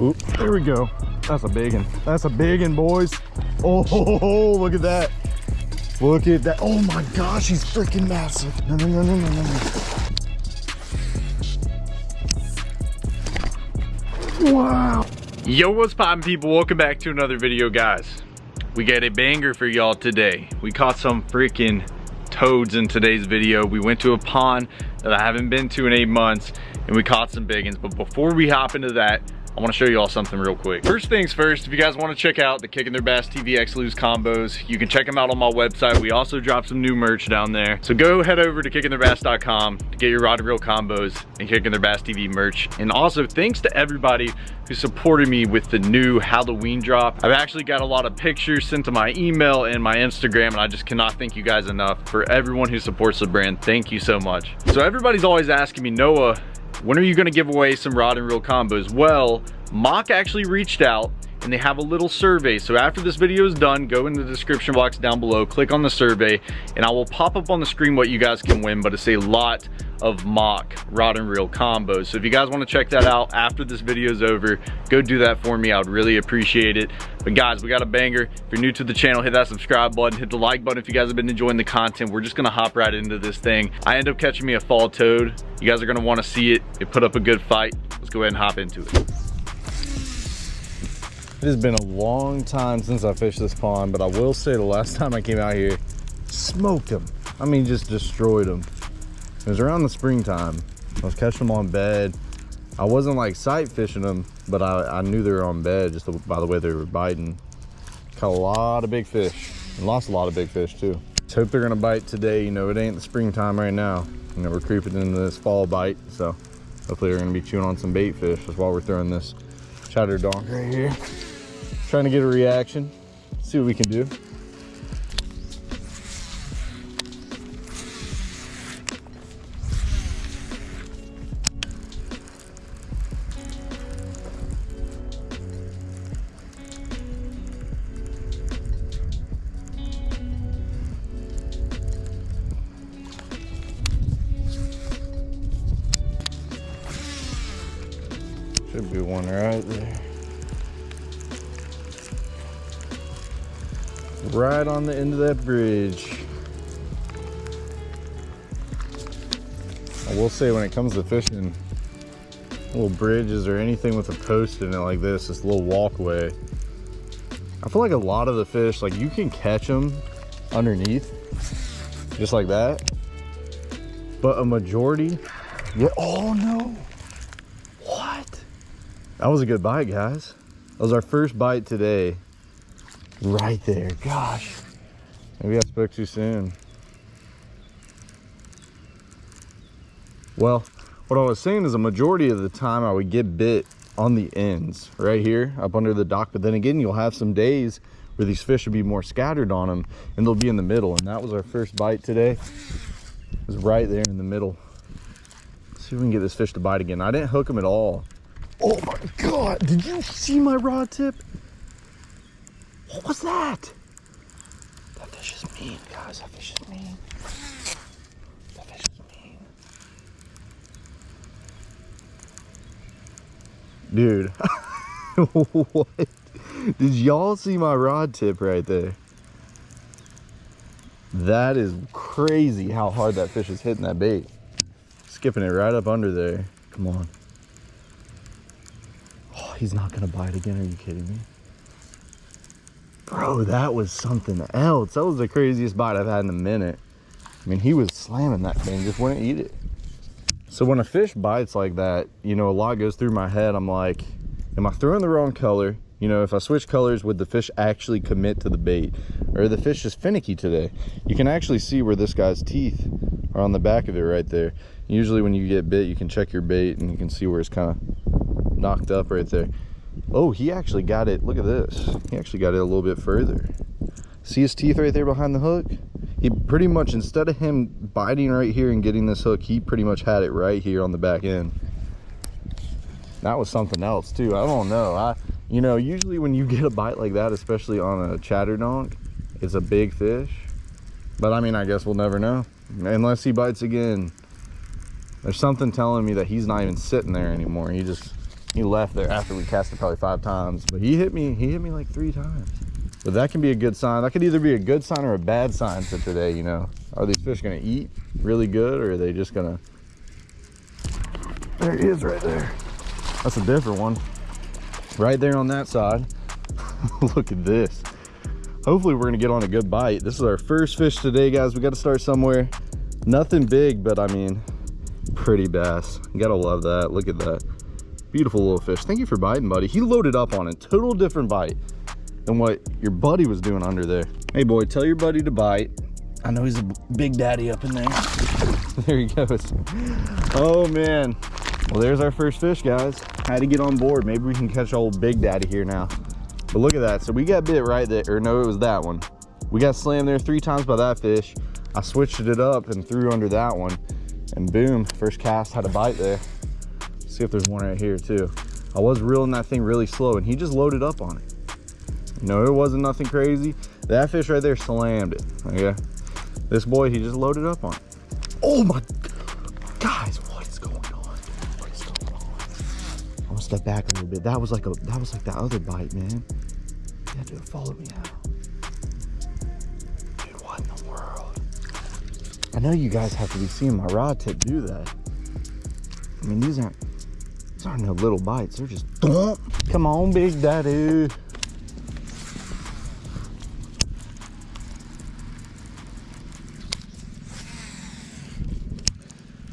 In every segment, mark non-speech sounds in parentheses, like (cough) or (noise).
Oop, there we go. That's a big one. That's a big one, boys. Oh, look at that. Look at that. Oh my gosh, he's freaking massive. No, no, no, no, no, no. Wow. Yo, what's poppin' people? Welcome back to another video, guys. We got a banger for y'all today. We caught some freaking toads in today's video. We went to a pond that I haven't been to in eight months and we caught some big ones. But before we hop into that, I wanna show you all something real quick. First things first, if you guys wanna check out the Kicking Their Bass TV X Lew's combos, you can check them out on my website. We also dropped some new merch down there. So go head over to kickingtheirbass.com to get your rod and reel combos and Kicking Their Bass TV merch. And also thanks to everybody who supported me with the new Halloween drop. I've actually got a lot of pictures sent to my email and my Instagram and I just cannot thank you guys enough for everyone who supports the brand. Thank you so much. So everybody's always asking me, Noah, when are you gonna give away some rod and reel combos? Well, Mach actually reached out and they have a little survey. So after this video is done, go in the description box down below, click on the survey, and I will pop up on the screen what you guys can win, but it's a lot of Mach rod and reel combos. So if you guys wanna check that out after this video is over, go do that for me. I would really appreciate it. But guys, we got a banger. If you're new to the channel, hit that subscribe button, hit the like button if you guys have been enjoying the content. We're just gonna hop right into this thing. I end up catching me a fall toad. You guys are gonna wanna see it. It put up a good fight. Let's go ahead and hop into it. It has been a long time since I fished this pond, but I will say the last time I came out here, smoked them. I mean, just destroyed them. It was around the springtime. I was catching them on bed. I wasn't like sight fishing them, but I, I knew they were on bed just by the way they were biting. Caught a lot of big fish and lost a lot of big fish too. Just hope they're gonna bite today. You know, it ain't the springtime right now. You know, we're creeping into this fall bite, so hopefully they're gonna be chewing on some bait fish. That's why we're throwing this chatter donk right here. Trying to get a reaction, see what we can do. Should be one right there. Right on the end of that bridge. I will say when it comes to fishing, little bridges or anything with a post in it like this, this little walkway, I feel like a lot of the fish, like you can catch them underneath, just like that. But a majority, yeah, oh no. What? That was a good bite, guys. That was our first bite today. Right there, gosh. Maybe I spoke too soon. Well, what I was saying is a majority of the time I would get bit on the ends right here up under the dock. But then again, you'll have some days where these fish will be more scattered on them and they'll be in the middle. And that was our first bite today. It was right there in the middle. Let's see if we can get this fish to bite again. I didn't hook him at all. Oh my God, did you see my rod tip? What was that? That fish is mean, guys, that fish is mean. That fish is mean. Dude, (laughs) what? Did y'all see my rod tip right there? That is crazy how hard that fish is hitting that bait. Skipping it right up under there. Come on Oh, he's not gonna bite again. Are you kidding me? Bro, that was something else. That was the craziest bite I've had in a minute. I mean, he was slamming that thing, just wouldn't eat it. So when a fish bites like that, you know, a lot goes through my head. I'm like, am I throwing the wrong color? You know, if I switch colors, would the fish actually commit to the bait? Or the fish is finicky today? You can actually see where this guy's teeth are on the back of it right there. Usually when you get bit, you can check your bait and you can see where it's kind of knocked up right there. Oh, he actually got it. Look at this. He actually got it a little bit further. See his teeth right there behind the hook? He pretty much, instead of him biting right here and getting this hook, he pretty much had it right here on the back end. That was something else too. I don't know. I, you know, usually when you (laughs) get a bite like that, especially on a chatter donk, it's a big fish. But I mean, I guess we'll never know. Unless he bites again. There's something telling me that he's not even sitting there anymore. He just he left there after we cast it probably five times but he hit me he hit me like three times. But that can be a good sign. That could either be a good sign or a bad sign for today you know. Are these fish gonna eat really good or are they just gonna there he is right there. That's a different one. Right there on that side. (laughs) Look at this. Hopefully we're gonna get on a good bite. This is our first fish today guys. We got to start somewhere. Nothing big but i mean pretty bass. You gotta love that. Look at that beautiful little fish. Thank you for biting buddy. He loaded up on a total different bite than what your buddy was doing under there. Hey boy tell your buddy to bite. I know he's a big daddy up in there. (laughs) There he goes. Oh man. Well there's our first fish guys. Had to get on board. Maybe we can catch old big daddy here now. But look at that. So we got bit right there. Or no it was that one. We got slammed there three times by that fish. I switched it up and threw under that one. And boom first cast had a bite there see if there's one right here too. I was reeling that thing really slow and he just loaded up on it. Know it wasn't nothing crazy. That fish right there slammed it okay? This boy he just loaded up on it. Oh my guys what is going on? What is going on? I'm gonna step back a little bit. That was like a that was like that other bite man. Yeah dude follow me out. Dude what in the world? I know you guys have to be seeing my rod tip do that. I mean these aren't these aren't no little bites they're just come on big daddy.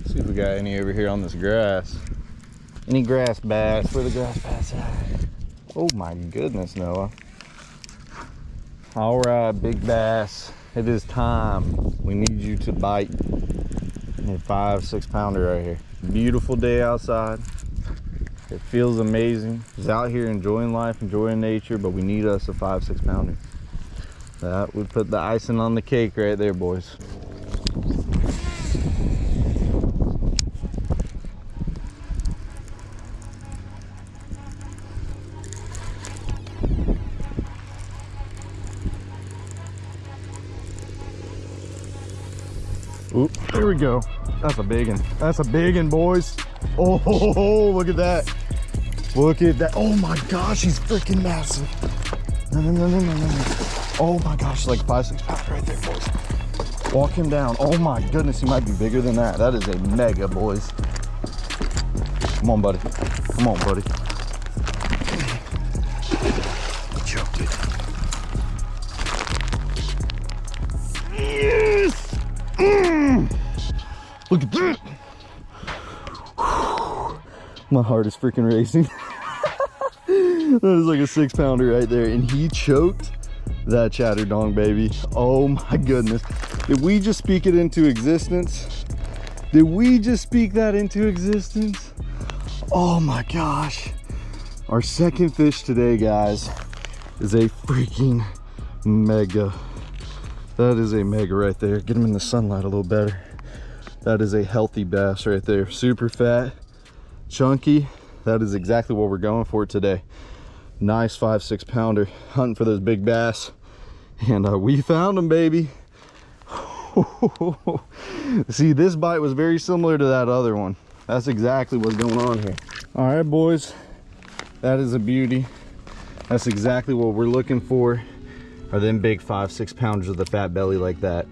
See if we got any over here on this grass. Any grass bass? Where the grass bass at? Oh my goodness noah. All right big bass it is time. We need you to bite. A five six pounder right here. Beautiful day outside it feels amazing just out here enjoying life enjoying nature but we need us a five six pounder that would put the icing on the cake right there boys Oop, there we go. That's a big one. That's a big one, boys. Oh, (laughs) look at that. Look at that. Oh my gosh, he's freaking massive. No, no, no, no, no, no. Oh my gosh, like five, six pounds right there, boys. Walk him down. Oh my goodness, he might be bigger than that. That is a mega, boys. Come on, buddy. Come on, buddy. Choked it. Yes! Mm. Look at that. (sighs) My heart is freaking racing. (laughs) that is like a six pounder right there. And he choked that chatterdong baby. Oh my goodness. Did we just speak it into existence? Did we just speak that into existence? Oh my gosh. Our second fish today, guys, is a freaking mega. That is a mega right there. Get him in the sunlight a little better. That is a healthy bass right there. Super fat, chunky. That is exactly what we're going for today. Nice five, six pounder. Hunting for those big bass. And uh, we found them, baby. (laughs) See, this bite was very similar to that other one. That's exactly what's going on here. All right, boys. That is a beauty. That's exactly what we're looking for are them big five six pounders with a fat belly like that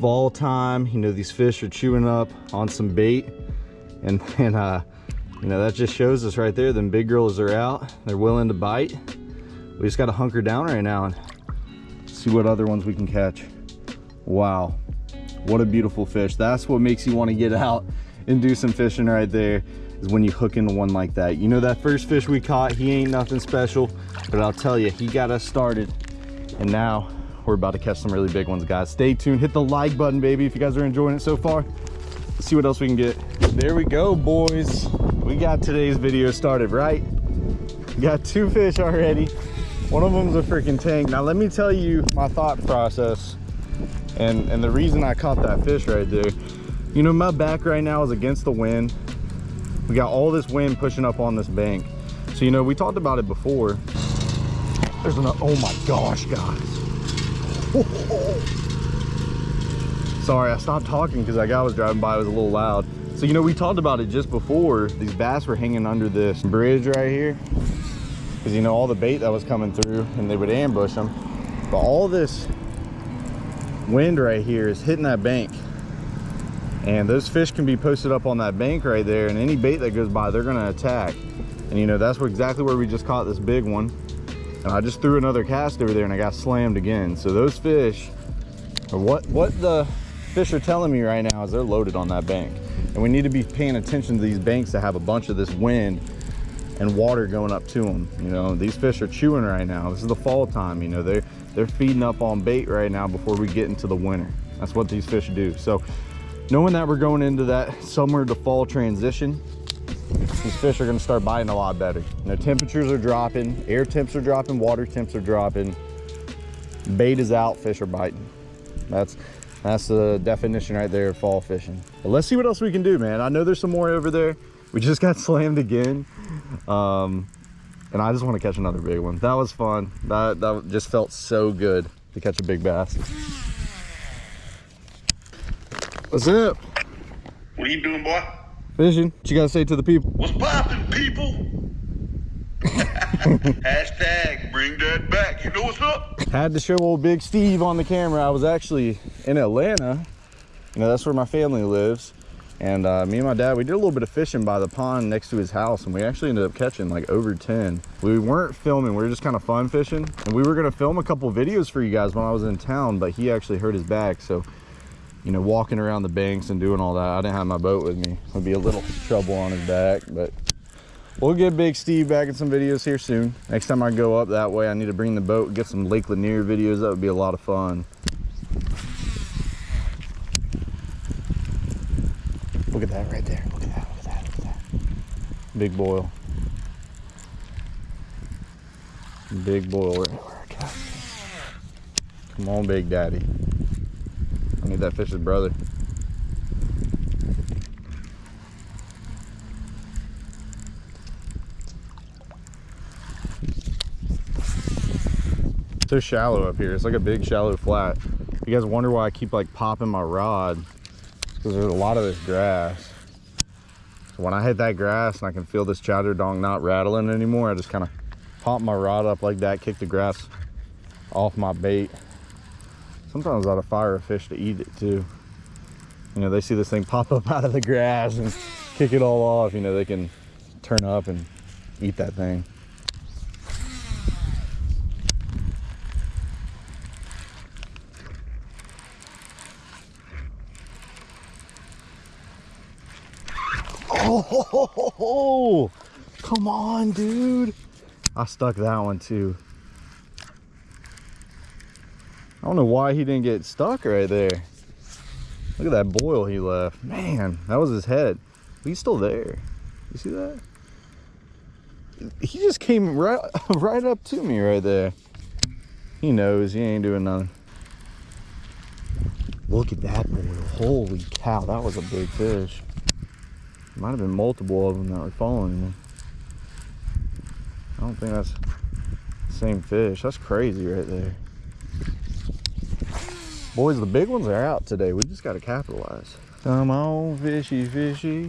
fall time you know these fish are chewing up on some bait and and uh you know that just shows us right there them big girls are out. They're willing to bite. We just got to hunker down right now and see what other ones we can catch. Wow. What a beautiful fish. That's what makes you want to get out and do some fishing right there is when you hook into one like that. You know that first fish we caught he ain't nothing special but i'll tell you he got us started. And now we're about to catch some really big ones guys. Stay tuned. Hit the like button baby if you guys are enjoying it so far. Let's see what else we can get. There we go boys we got today's video started right? Got two fish already. One of them's a freaking tank. Now let me tell you my thought process and and the reason i caught that fish right there. You know my back right now is against the wind. We got all this wind pushing up on this bank. So you know we talked about it before. There's an, oh my gosh, guys. (laughs) Sorry, I stopped talking because that guy was driving by, it was a little loud. So, you know, we talked about it just before. These bass were hanging under this bridge right here. Because, you know, all the bait that was coming through and they would ambush them. But all this wind right here is hitting that bank. And those fish can be posted up on that bank right there. And any bait that goes by, they're going to attack. And, you know, that's exactly where we just caught this big one. And I just threw another cast over there and I got slammed again. So those fish, what, what the fish are telling me right now is they're loaded on that bank. And we need to be paying attention to these banks that have a bunch of this wind and water going up to them. You know, these fish are chewing right now. This is the fall time, you know, they're, they're feeding up on bait right now before we get into the winter. That's what these fish do. So knowing that we're going into that summer to fall transition, these fish are gonna start biting a lot better. You know, temperatures are dropping, air temps are dropping, water temps are dropping. Bait is out, fish are biting. That's that's the definition right there of fall fishing. But let's see what else we can do, man. I know there's some more over there. We just got (laughs) slammed again. Um, and I just want to catch another big one. That was fun. That, that just felt so good to catch a big bass. What's up? What are you doing, boy? Fishing. What you got to say to the people? What's poppin', people? (laughs) Hashtag bring that back. You know what's up? Had to show old Big Steve on the camera. I was actually in Atlanta. You know, that's where my family lives. And uh, me and my dad, we did a little bit of fishing by the pond next to his house, and we actually ended up catching like over 10. We weren't filming, we were just kind of fun fishing. And we were gonna film a couple videos for you guys when I was in town, but he actually hurt his back. So, you know, walking around the banks and doing all that, I didn't have my boat with me. Would be a little trouble on his back, but we'll get Big Steve back in some videos here soon. Next time I go up that way, I need to bring the boat, get some Lake Lanier videos. That would be a lot of fun. Look at that right there. Look at that. Look at that. Look at that. Big boil. Big boil right where I cast it. Come on, Big Daddy. I need that fish's brother. So shallow up here. It's like a big shallow flat. You guys wonder why I keep like popping my rod because there's a lot of this grass. So when I hit that grass and I can feel this chowder dong not rattling anymore, I just kind of pop my rod up like that, kick the grass off my bait. Sometimes I'd fire a fish to eat it too. You know, they see this thing pop up (laughs) out of the grass and kick it all off, you know, they can turn up and eat that thing. Oh, come on, dude. I stuck that one too. I don't know why he didn't get stuck right there. Look at that boil he left. Man, that was his head. He's still there. You see that? He just came right, (laughs) right up to me right there. He knows he ain't doing nothing. Look at that boil. Holy cow, that was a big fish. Might have been multiple of them that were following me. I don't think that's the same fish. That's crazy right there. Boys, the big ones are out today. We just got to capitalize. Come on, fishy, fishy.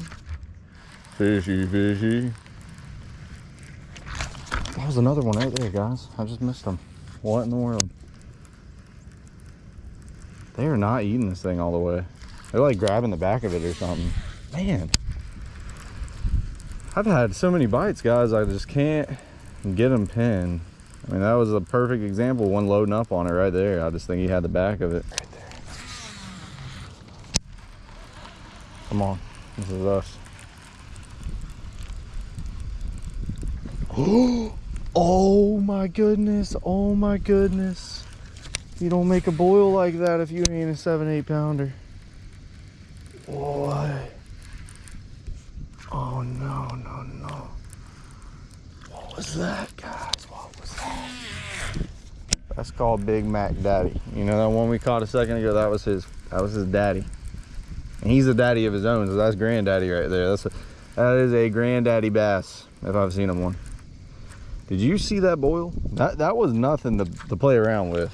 Fishy, fishy. That was another one right there, guys. I just missed them. What in the world? They are not eating this thing all the way. They're like grabbing the back of it or something. Man. I've had so many bites, guys. I just can't get them pinned. I mean, that was a perfect example. One loading up on it right there. I just think he had the back of it. Right. Come on. This is us. (gasps) Oh my goodness. Oh my goodness. You don't make a boil like that if you ain't a seven, eight pounder. What? Oh no. Was that, guys? What was that? That's called Big Mac Daddy. You know that one we caught a second ago? That was his. That was his daddy. And he's a daddy of his own, so that's granddaddy right there. That's a, that is a granddaddy bass, if I've seen him one. Did you see that boil? That that was nothing to, to play around with.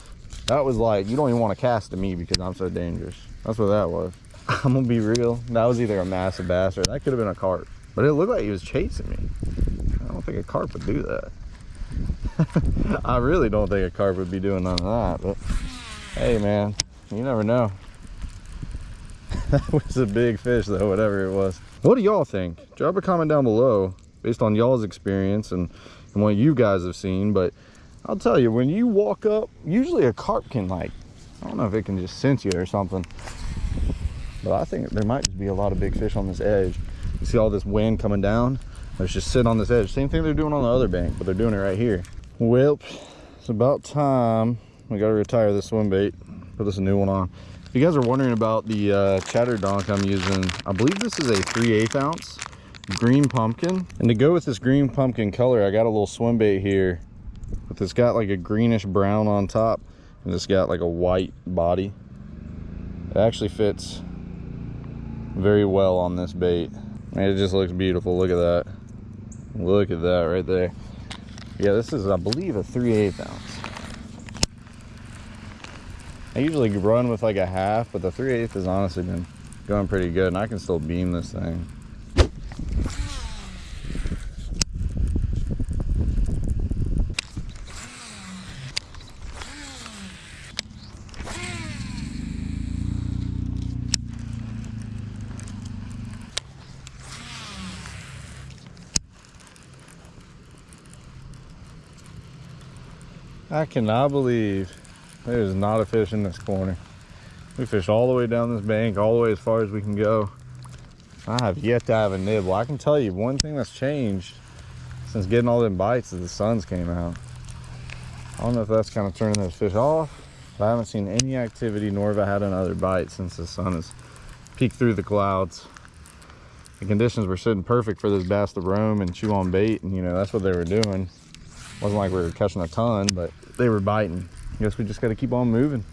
That was like, you don't even want to cast to me because I'm so dangerous. That's what that was. (laughs) I'm gonna be real. That was either a massive bass or that could have been a carp. But it looked like he was chasing me. Think a carp would do that. (laughs) I really don't think a carp would be doing none of that. But hey, man, you never know. (laughs) that was a big fish, though, whatever it was. What do y'all think? Drop a comment down below based on y'all's experience and, and what you guys have seen. But I'll tell you, when you walk up, usually a carp can like, I don't know if it can just sense you or something. But I think there might be a lot of big fish on this edge. You see all this wind coming down? Let's just sit on this edge. Same thing they're doing on the other bank, but they're doing it right here. Well, it's about time. We gotta retire this swim bait. Put this new one on. If you guys are wondering about the uh, chatter donk I'm using, I believe this is a 3 8 ounce green pumpkin. And to go with this green pumpkin color, I got a little swim bait here. But it's got like a greenish brown on top. And it's got like a white body. It actually fits very well on this bait. And it just looks beautiful. Look at that. Look at that right there. Yeah, this is, I believe, a 3 8 ounce. I usually run with like a half, but the 3 8 has honestly been going pretty good, and I can still beam this thing. I cannot believe there's not a fish in this corner. We fished all the way down this bank, all the way as far as we can go. I have yet to have a nibble. I can tell you one thing that's changed since getting all them bites is the suns came out. I don't know if that's kind of turning those fish off, but I haven't seen any activity nor have I had another bite since the sun has peeked through the clouds. The conditions were sitting perfect for this bass to roam and chew on bait, and you know, that's what they were doing It wasn't like we were catching a ton but they were biting. I guess we just got to keep on moving.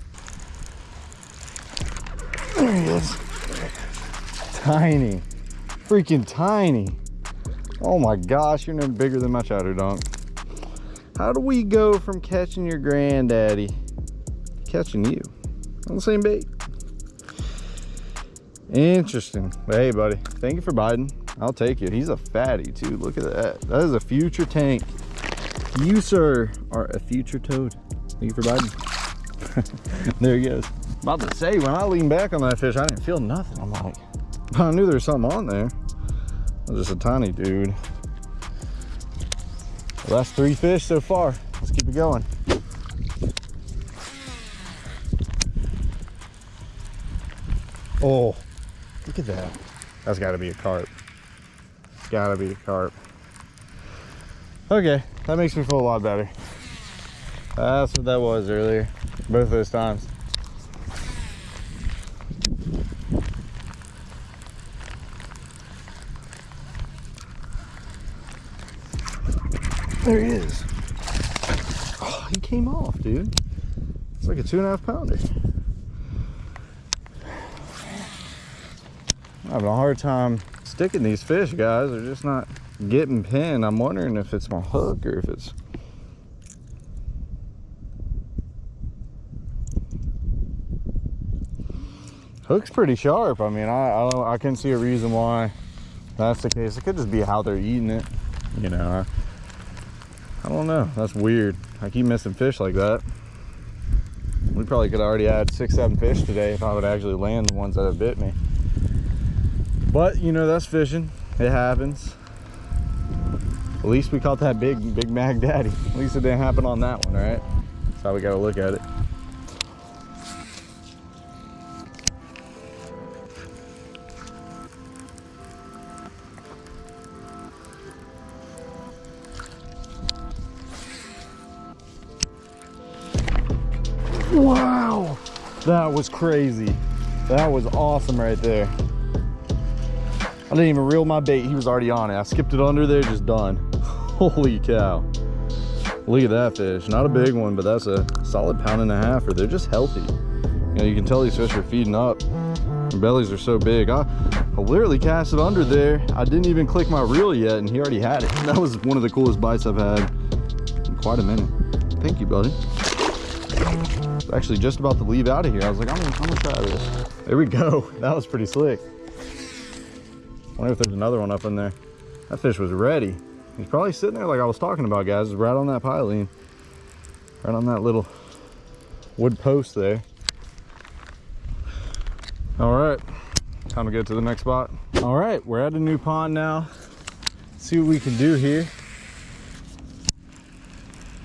There he is tiny. Freaking tiny. Oh my gosh you're no bigger than my chowder donk how do we go from catching your granddaddy to catching you on the same bait? Interesting. But hey buddy thank you for biting. I'll take it. He's a fatty too. Look at that. That is a future tank you, sir, are a future toad. Thank you for biting. (laughs) there he goes. About to say, when I leaned back on that fish, I didn't feel nothing. I'm like, (laughs) I knew there was something on there. It was just a tiny dude. Well, that's three fish so far. Let's keep it going. Oh, look at that. That's got to be a carp. Got to be a carp. Okay, that makes me feel a lot better. That's what that was earlier, both those times. There he is. Oh, he came off, dude. It's like a two and a half pounder. I'm having a hard time sticking these fish, guys. They're just not getting pinned. I'm wondering if it's my hook or if it's hook's pretty sharp. I mean, I I, I can see a reason why that's the case. It could just be how they're eating it. You know, I, I don't know. That's weird. I keep missing fish like that. We probably could already had six, seven fish today if I would actually land the ones that have bit me. But you know, that's fishing. It happens. At least we caught that big, big Mag Daddy. At least it didn't happen on that one, right? That's how we gotta look at it. Wow, that was crazy. That was awesome right there. I didn't even reel my bait. He was already on it. I skipped it under there, just done. Holy cow. Look at that fish. Not a big one, but that's a solid pound and a half. Or they're just healthy. You know, you can tell these fish are feeding up. Their bellies are so big. I, I literally cast it under there. I didn't even click my reel yet, and he already had it. (laughs) That was one of the coolest bites I've had in quite a minute. Thank you, buddy. actually just about to leave out of here. I was like, I'm gonna, I'm gonna try this. There we go. (laughs) That was pretty slick. Wonder if there's another one up in there. That fish was ready. He's probably sitting there like I was talking about, guys. Right on that piling. Right on that little wood post there. All right, time to get to the next spot. All right, we're at a new pond now. see what we can do here.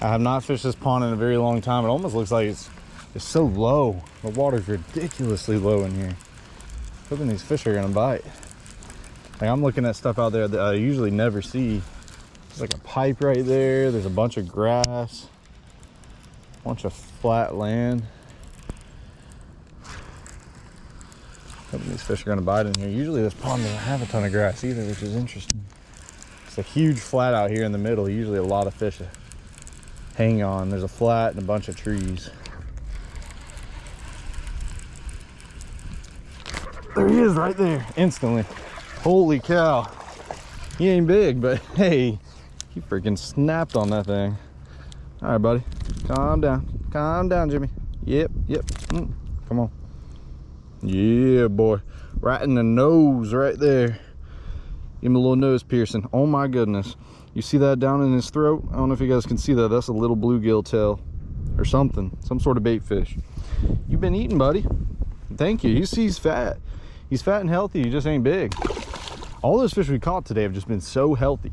I have not fished this pond in a very long time. It almost looks like it's it's so low. The water's ridiculously low in here. Hoping these fish are gonna bite. Like I'm looking at stuff out there that I usually never see. There's like a pipe right there. There's a bunch of grass, a bunch of flat land. Hoping these fish are gonna bite in here. Usually this pond doesn't have a ton of grass either, which is interesting. It's a huge flat out here in the middle. Usually a lot of fish hang on. There's a flat and a bunch of trees. There he is right there, instantly. Holy cow. He ain't big, but hey, he freaking snapped on that thing. All right, buddy, calm down. Calm down, Jimmy. Yep, yep, mm, come on. Yeah, boy, right in the nose right there. Give him a little nose piercing. Oh my goodness. You see that down in his throat? I don't know if you guys can see that. That's a little bluegill tail or something, some sort of bait fish. You've been eating, buddy. Thank you. You see he's fat. He's fat and healthy. He just ain't big. All those fish we caught today have just been so healthy.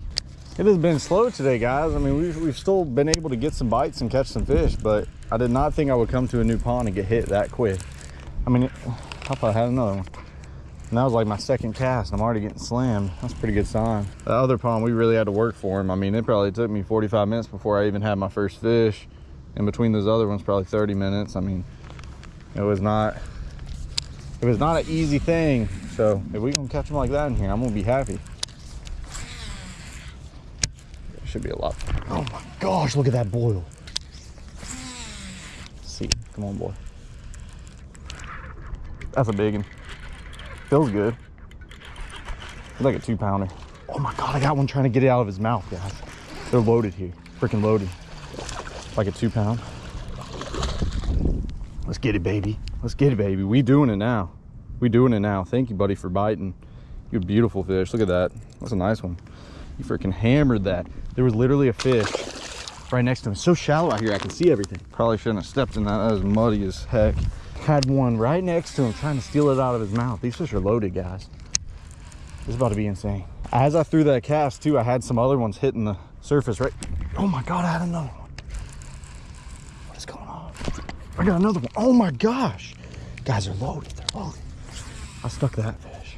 It has been slow today, guys. I mean, we've, we've still been able to get some bites and catch some fish, but I did not think I would come to a new pond and get hit that quick. I mean, I thought I had another one. And that was like my second cast. I'm already getting slammed. That's a pretty good sign. The other pond, we really had to work for him. I mean, it probably took me 45 minutes before I even had my first fish. And between those other ones, probably 30 minutes. I mean, it was not, it was not an easy thing. So if we can catch them like that in here, I'm gonna be happy. There should be a lot. Oh my gosh, look at that boil. Let's see, come on, boy. That's a big one. Feels good. It's like a two pounder. Oh my God, I got one trying to get it out of his mouth, guys. They're loaded here, freaking loaded. Like a two pound. Let's get it, baby. Let's get it, baby. We doing it now. We doing it now. Thank you, buddy, for biting. You beautiful fish. Look at that. That's a nice one. You freaking hammered that. There was literally a fish right next to him. It's so shallow out here, I can see everything. Probably shouldn't have stepped in that. That was muddy as heck had one right next to him trying to steal it out of his mouth. These fish are loaded, guys. This is about to be insane. As I threw that cast too, I had some other ones hitting the surface right. Oh my God, I had another one. What is going on? I got another one. Oh my gosh. Guys are loaded, they're loaded. I stuck that fish.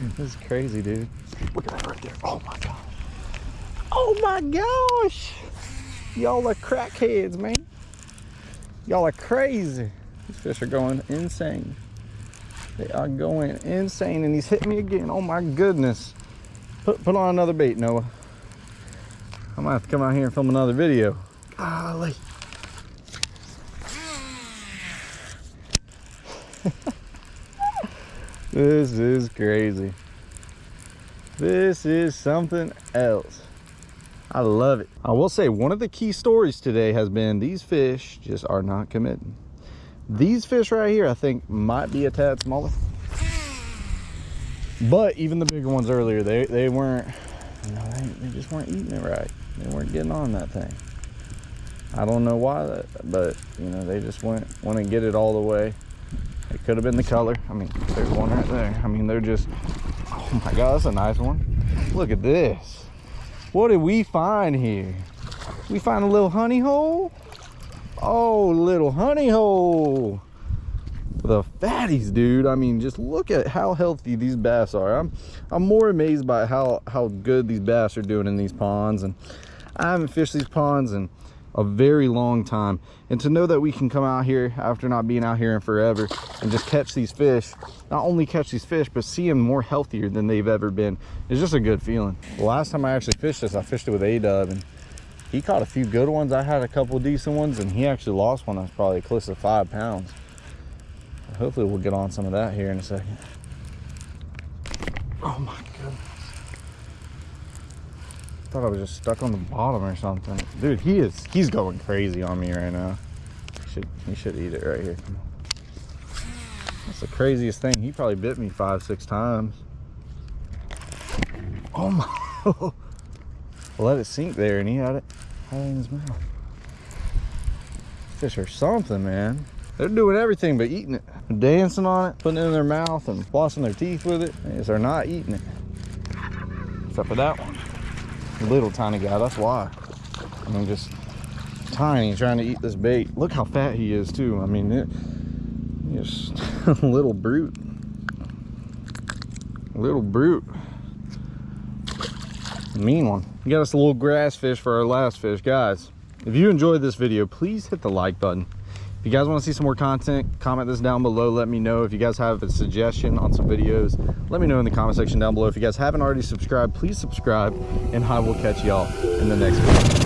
(laughs) This is crazy, dude. Look at that right there. Oh my gosh. Oh my gosh. Y'all are crackheads, man. Y'all are crazy. These fish are going insane. They are going insane and he's hit me again. Oh my goodness. Put, put on another bait, Noah. I might have to come out here and film another video. Golly. This is crazy. This is something else. I love it. I will say one of the key stories today has been these fish just are not committing. These fish right here, I think might be a tad smaller. But even the bigger ones earlier, they, they weren't, they, they just weren't eating it right. They weren't getting on that thing. I don't know why that, but you know, they just went, want to get it all the way. It could have been the color. I mean, there's one right there. I mean, they're just, oh my God, that's a nice one. Look at this. What did we find here? We find a little honey hole? Oh, little honey hole. The fatties, dude. I mean, just look at how healthy these bass are. I'm I'm more amazed by how how good these bass are doing in these ponds and I haven't fished these ponds in a very long time. And to know that we can come out here after not being out here in forever and just catch these fish not only catch these fish but see them more healthier than they've ever been it's just a good feeling. The last time i actually fished this i fished it with a-dub and he caught a few good ones. I had a couple decent ones and he actually lost one that's probably close to five pounds. Hopefully we'll get on some of that here in a second. Oh my thought I was just stuck on the bottom or something. Dude, he is, he's going crazy on me right now. Should he should eat it right here. That's the craziest thing. He probably bit me five, six times. Oh my! (laughs) Let it sink there, and he had it, had it in his mouth. Fish are something, man. They're doing everything but eating it. Dancing on it, putting it in their mouth, and flossing their teeth with it. They're not eating it. Except for that one. Little tiny guy, that's why. I mean, just tiny trying to eat this bait. Look how fat he is too. I mean, it, just (laughs) a little brute. Little brute. Mean one. We got us a little grass fish for our last fish. Guys, if you enjoyed this video, please hit the like button. If you guys want to see some more content, comment this down below. Let me know. If you guys have a suggestion on some videos, let me know in the comment section down below. If you guys haven't already subscribed, please subscribe. And I will catch y'all in the next video.